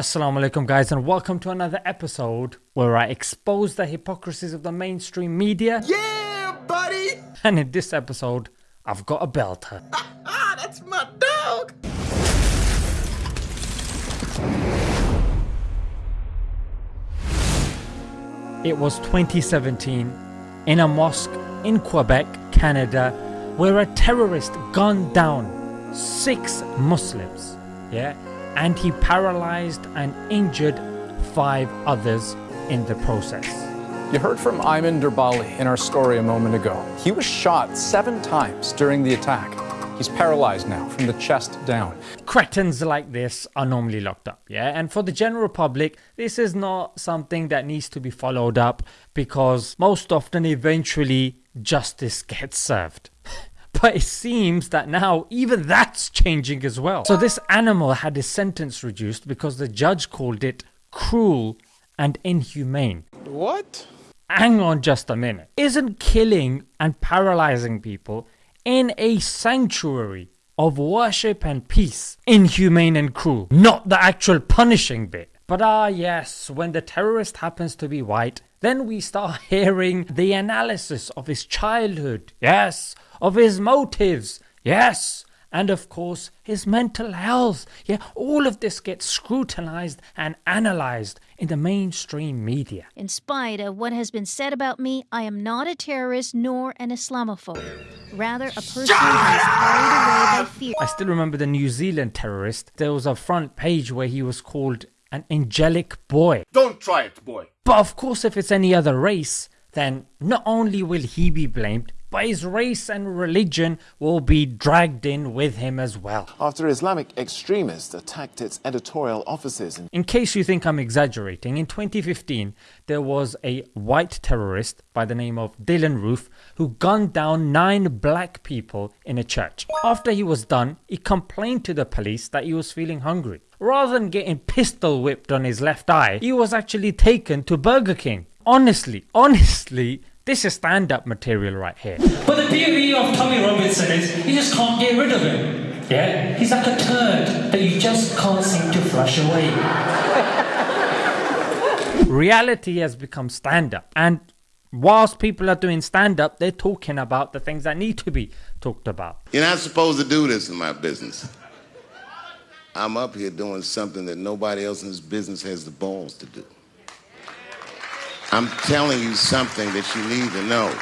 Assalamu alaikum guys and welcome to another episode where I expose the hypocrisies of the mainstream media. Yeah, buddy! And in this episode, I've got a belter. Ah, that's my dog! It was 2017 in a mosque in Quebec, Canada, where a terrorist gunned down six Muslims. Yeah, and he paralyzed and injured five others in the process. You heard from Aymen Derbali in our story a moment ago. He was shot seven times during the attack. He's paralyzed now from the chest down. Cretins like this are normally locked up, yeah? And for the general public, this is not something that needs to be followed up because most often eventually justice gets served. But it seems that now even that's changing as well. So this animal had his sentence reduced because the judge called it cruel and inhumane. What? Hang on just a minute. Isn't killing and paralyzing people in a sanctuary of worship and peace inhumane and cruel? Not the actual punishing bit. But ah yes, when the terrorist happens to be white, then we start hearing the analysis of his childhood. Yes, of his motives, yes, and of course his mental health. Yeah, all of this gets scrutinized and analyzed in the mainstream media. In spite of what has been said about me, I am not a terrorist nor an Islamophobe. Rather, a person who is carried away by fear. I still remember the New Zealand terrorist. There was a front page where he was called an angelic boy. Don't try it, boy. But of course, if it's any other race, then not only will he be blamed, but his race and religion will be dragged in with him as well. after Islamic extremists attacked its editorial offices in In case you think I'm exaggerating, in 2015 there was a white terrorist by the name of Dylann Roof who gunned down 9 black people in a church. After he was done, he complained to the police that he was feeling hungry. Rather than getting pistol whipped on his left eye, he was actually taken to Burger King. Honestly, honestly, this is stand up material right here. But the beauty of Tommy Robinson is you just can't get rid of him. Yeah? He's like a turd that you just can't seem to flush away. reality has become stand up and whilst people are doing stand up they're talking about the things that need to be talked about You're not supposed to do this in my business. I'm up here doing something that nobody else in this business has the balls to do. I'm telling you something that you need to know.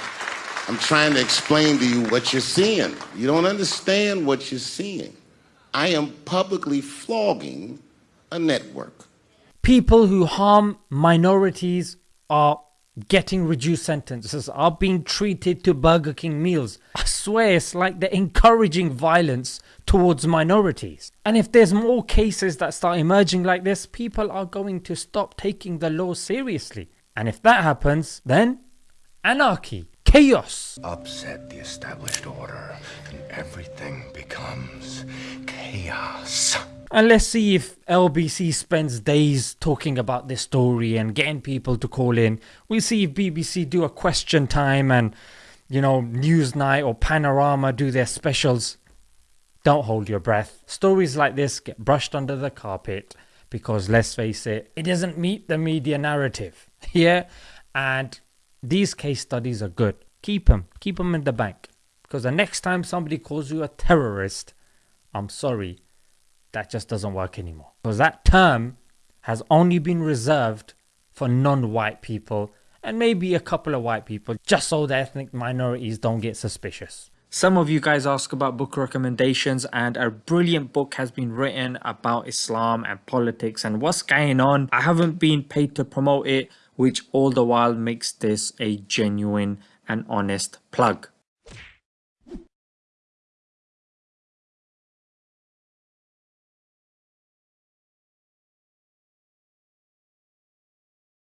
I'm trying to explain to you what you're seeing. You don't understand what you're seeing. I am publicly flogging a network. people who harm minorities are getting reduced sentences are being treated to burger king meals. I swear it's like they're encouraging violence towards minorities. And if there's more cases that start emerging like this people are going to stop taking the law seriously. And if that happens then anarchy chaos. Upset the established order and everything becomes chaos. And let's see if LBC spends days talking about this story and getting people to call in. We'll see if BBC do a question time and, you know, Newsnight or Panorama do their specials. Don't hold your breath. Stories like this get brushed under the carpet because, let's face it, it doesn't meet the media narrative. Yeah? And these case studies are good. Keep them. Keep them in the bank. Because the next time somebody calls you a terrorist, I'm sorry, that just doesn't work anymore. Because that term has only been reserved for non white people and maybe a couple of white people, just so the ethnic minorities don't get suspicious. Some of you guys ask about book recommendations, and a brilliant book has been written about Islam and politics and what's going on. I haven't been paid to promote it, which all the while makes this a genuine and honest plug.